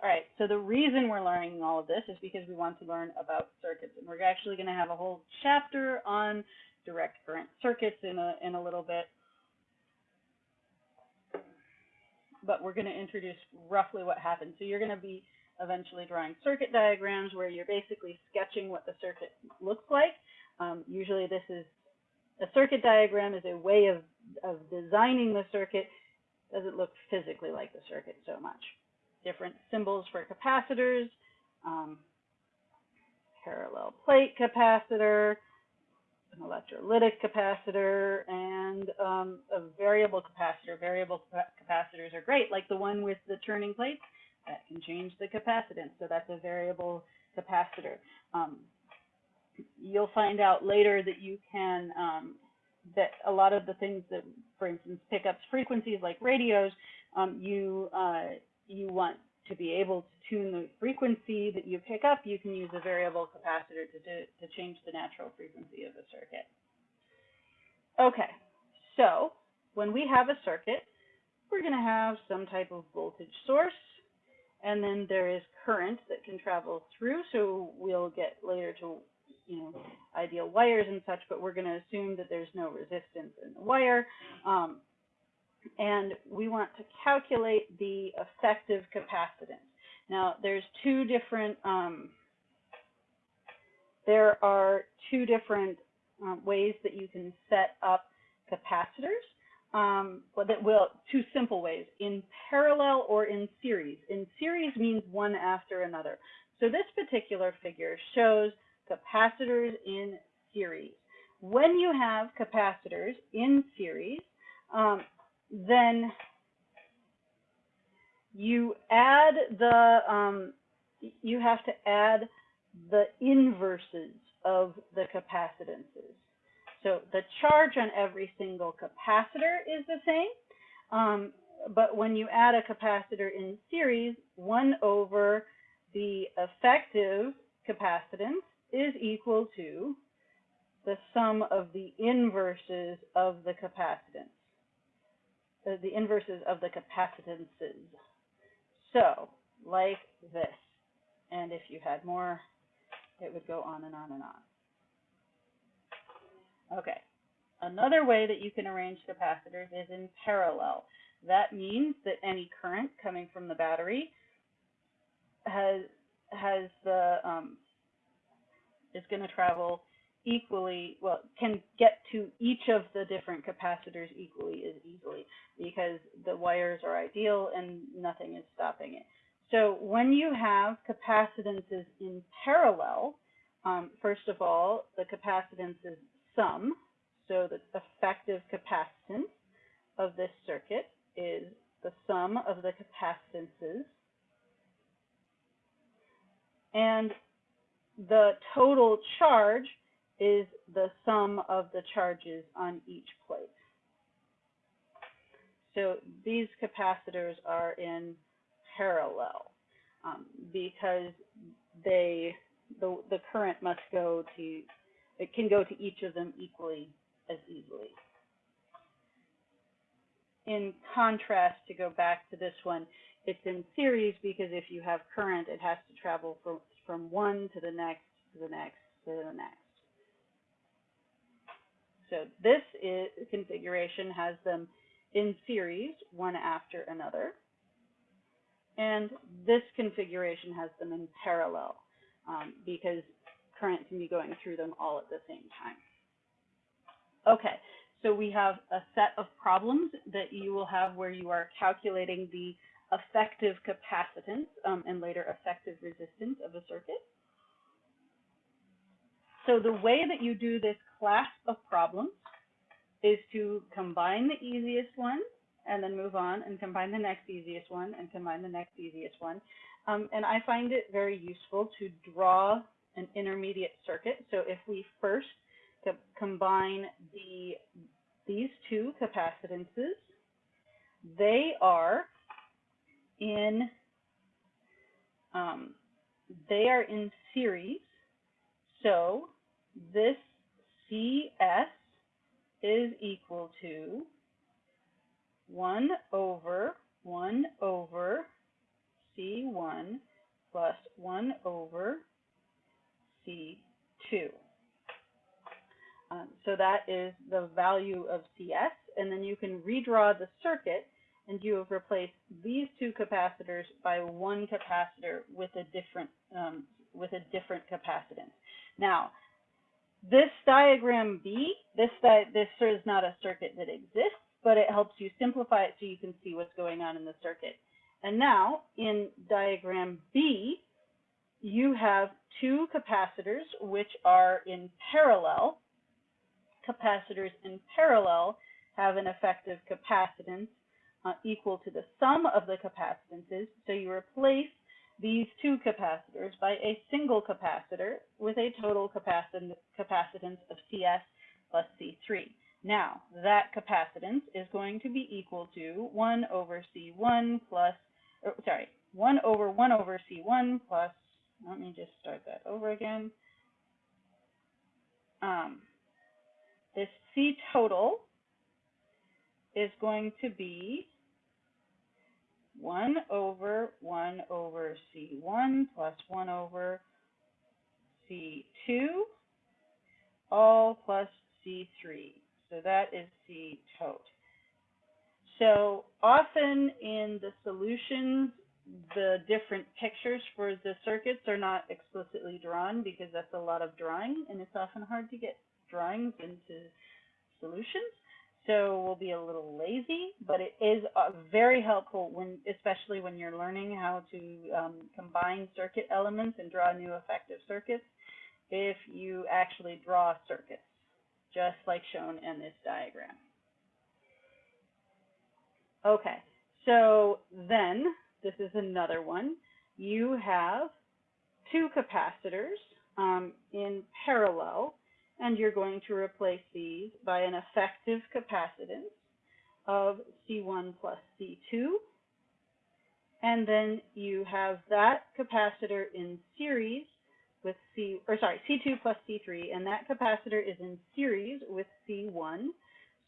All right, so the reason we're learning all of this is because we want to learn about circuits. And we're actually going to have a whole chapter on direct current circuits in a, in a little bit. But we're going to introduce roughly what happens. So you're going to be eventually drawing circuit diagrams where you're basically sketching what the circuit looks like. Um, usually this is a circuit diagram is a way of, of designing the circuit. Doesn't look physically like the circuit so much. Different symbols for capacitors, um, parallel plate capacitor, an electrolytic capacitor, and um, a variable capacitor. Variable capacitors are great, like the one with the turning plates that can change the capacitance. So that's a variable capacitor. Um, you'll find out later that you can, um, that a lot of the things that, for instance, pick up frequencies like radios, um, you, uh, you want to be able to tune the frequency that you pick up, you can use a variable capacitor to, to, change the natural frequency of the circuit. Okay, so when we have a circuit, we're going to have some type of voltage source and then there is current that can travel through. So we'll get later to, you know, ideal wires and such, but we're going to assume that there's no resistance in the wire. Um, and we want to calculate the effective capacitance. Now, there's two different, um, there are two different um, ways that you can set up capacitors um, that will two simple ways in parallel or in series. In series means one after another. So this particular figure shows capacitors in series. When you have capacitors in series, um, then you add the um, you have to add the inverses of the capacitances. So the charge on every single capacitor is the same. Um, but when you add a capacitor in series, 1 over the effective capacitance is equal to the sum of the inverses of the capacitance, uh, the inverses of the capacitances. So, like this. And if you had more, it would go on and on and on. Okay. Another way that you can arrange capacitors is in parallel. That means that any current coming from the battery has has the um, is going to travel equally well can get to each of the different capacitors equally as easily because the wires are ideal and nothing is stopping it. So when you have capacitances in parallel, um, first of all, the capacitances sum, so the effective capacitance of this circuit is the sum of the capacitances. And the total charge is the sum of the charges on each plate. So these capacitors are in parallel um, because they the, the current must go to it can go to each of them equally as easily. In contrast, to go back to this one, it's in series because if you have current, it has to travel from, from one to the next, to the next, to the next. So this is, configuration has them in series, one after another. And this configuration has them in parallel um, because current can be going through them all at the same time. Okay, so we have a set of problems that you will have where you are calculating the effective capacitance um, and later effective resistance of a circuit. So the way that you do this class of problems is to combine the easiest one and then move on and combine the next easiest one and combine the next easiest one. Um, and I find it very useful to draw an intermediate circuit. So if we first co combine the these two capacitances, they are in um, they are in series. So this CS is equal to 1 over 1 over C1 plus 1 over C2. Um, so that is the value of CS, and then you can redraw the circuit, and you have replaced these two capacitors by one capacitor with a different um, with a different capacitance. Now, this diagram B, this di this is not a circuit that exists, but it helps you simplify it so you can see what's going on in the circuit. And now, in diagram B, you have two capacitors which are in parallel capacitors in parallel have an effective capacitance uh, equal to the sum of the capacitances. So you replace these two capacitors by a single capacitor with a total capacitance of CS plus C3. Now, that capacitance is going to be equal to 1 over C1 plus, or, sorry, 1 over 1 over C1 plus, let me just start that over again. Um, this C total is going to be 1 over 1 over C1 plus 1 over C2, all plus C3. So that is C total. So often in the solutions, the different pictures for the circuits are not explicitly drawn because that's a lot of drawing and it's often hard to get drawings into solutions. So we'll be a little lazy, but it is uh, very helpful when, especially when you're learning how to um, combine circuit elements and draw new effective circuits, if you actually draw circuits, just like shown in this diagram. Okay, so then, this is another one. You have two capacitors um, in parallel and you're going to replace these by an effective capacitance of C1 plus C2. And then you have that capacitor in series with C, or sorry, C2 plus C3, and that capacitor is in series with C1.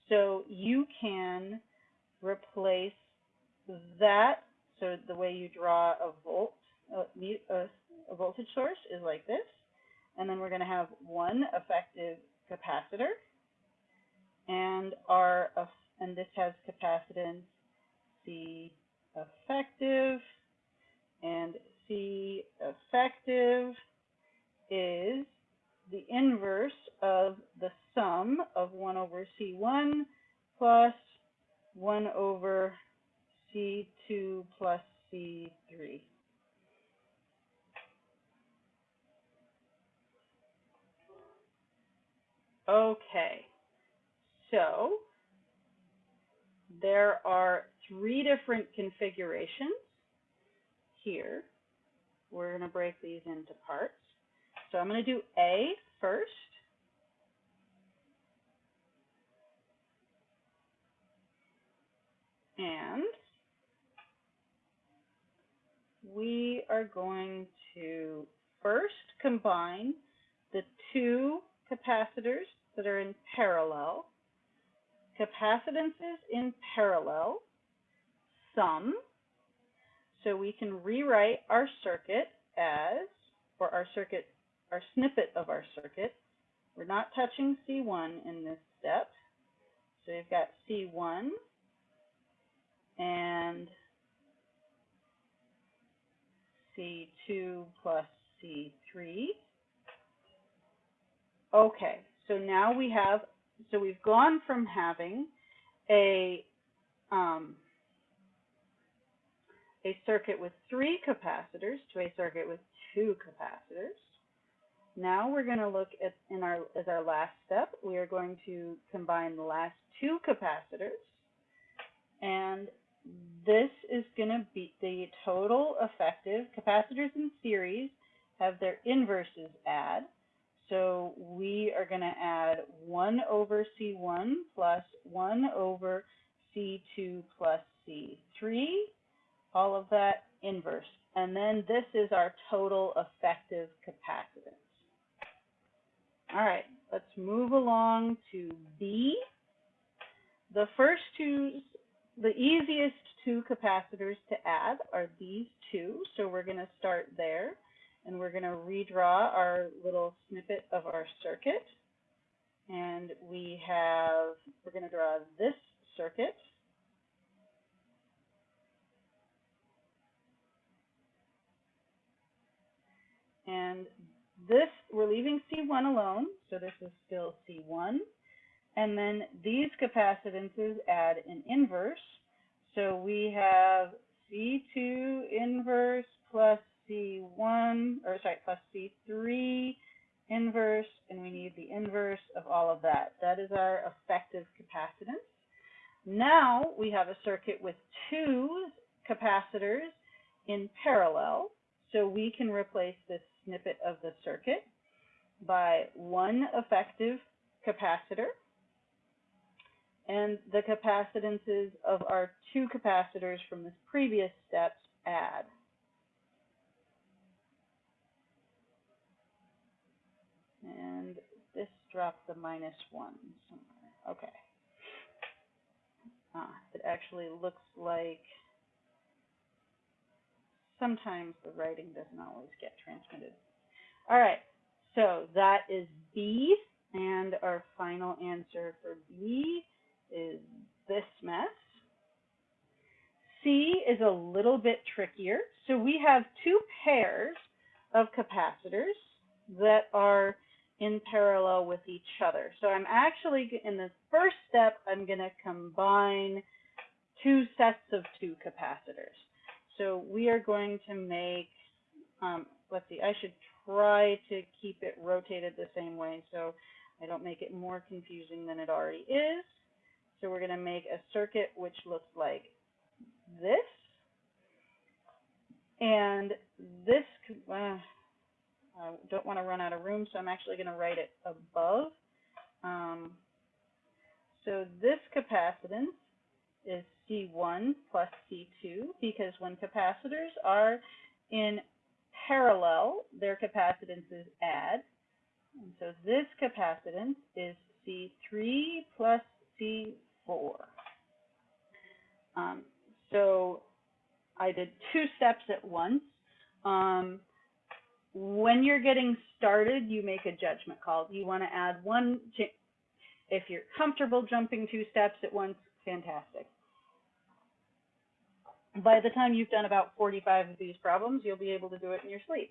So you can replace that, so the way you draw a volt, a, a voltage source is like this and then we're going to have one effective capacitor, and our and this has capacitance C effective, and C effective is the inverse of the sum of 1 over C1 plus 1 over C2 plus C3. Okay, so there are three different configurations here. We're going to break these into parts. So I'm going to do A first. And we are going to first combine the two capacitors that are in parallel, capacitances in parallel, sum. So we can rewrite our circuit as, or our circuit, our snippet of our circuit. We're not touching C1 in this step. So we've got C1 and C2 plus C3. Okay, so now we have, so we've gone from having a, um, a circuit with three capacitors to a circuit with two capacitors. Now we're going to look at, in our, as our last step, we are going to combine the last two capacitors. And this is going to be the total effective capacitors in series have their inverses add. So we are going to add 1 over C1 plus 1 over C2 plus C3, all of that inverse. And then this is our total effective capacitance. All right, let's move along to B. The first two the easiest two capacitors to add are these two. So we're going to start there and we're going to redraw our little snippet of our circuit. And we have, we're going to draw this circuit. And this, we're leaving C1 alone, so this is still C1. And then these capacitances add an inverse. So we have C2 inverse plus C1, or sorry, plus C3 inverse, and we need the inverse of all of that. That is our effective capacitance. Now we have a circuit with two capacitors in parallel, so we can replace this snippet of the circuit by one effective capacitor and the capacitances of our two capacitors from this previous steps add. And dropped the minus one somewhere. Okay. Ah, it actually looks like sometimes the writing doesn't always get transmitted. All right, so that is B, and our final answer for B is this mess. C is a little bit trickier. So we have two pairs of capacitors that are in parallel with each other. So I'm actually, in the first step, I'm going to combine two sets of two capacitors. So we are going to make, um, let's see, I should try to keep it rotated the same way so I don't make it more confusing than it already is. So we're going to make a circuit which looks like this. And this, uh, I don't want to run out of room, so I'm actually going to write it above. Um, so this capacitance is C1 plus C2 because when capacitors are in parallel, their capacitances add. And so this capacitance is C3 plus C4. Um, so I did two steps at once. Um, when you're getting started, you make a judgment call. You want to add one, if you're comfortable jumping two steps at once, fantastic. By the time you've done about 45 of these problems, you'll be able to do it in your sleep.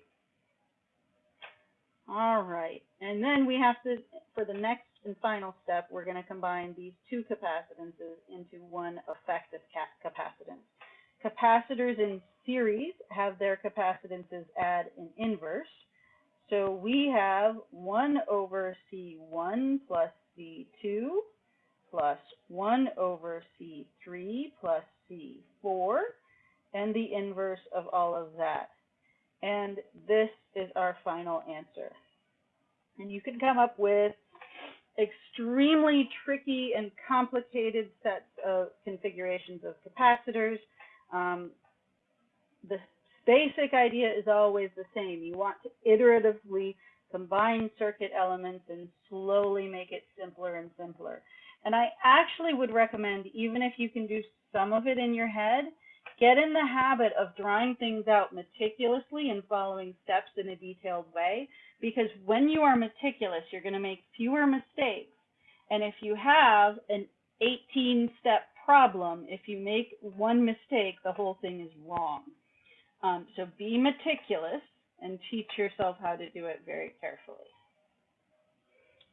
All right, and then we have to, for the next and final step, we're going to combine these two capacitances into one effective capacitance. Capacitors in series have their capacitances add an inverse. So we have 1 over C1 plus C2 plus 1 over C3 plus C4 and the inverse of all of that. And this is our final answer. And you can come up with extremely tricky and complicated sets of configurations of capacitors. Um, the basic idea is always the same. You want to iteratively combine circuit elements and slowly make it simpler and simpler. And I actually would recommend, even if you can do some of it in your head, get in the habit of drawing things out meticulously and following steps in a detailed way because when you are meticulous, you're going to make fewer mistakes. And if you have an 18 step problem, if you make one mistake, the whole thing is wrong. Um, so be meticulous and teach yourself how to do it very carefully.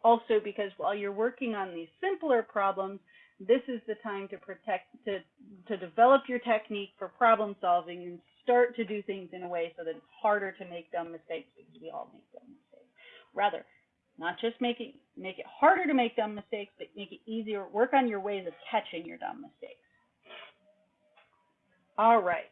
Also, because while you're working on these simpler problems, this is the time to protect to to develop your technique for problem solving and start to do things in a way so that it's harder to make dumb mistakes because we all make dumb mistakes. Rather, not just make it make it harder to make dumb mistakes, but make it easier. Work on your ways of catching your dumb mistakes. All right.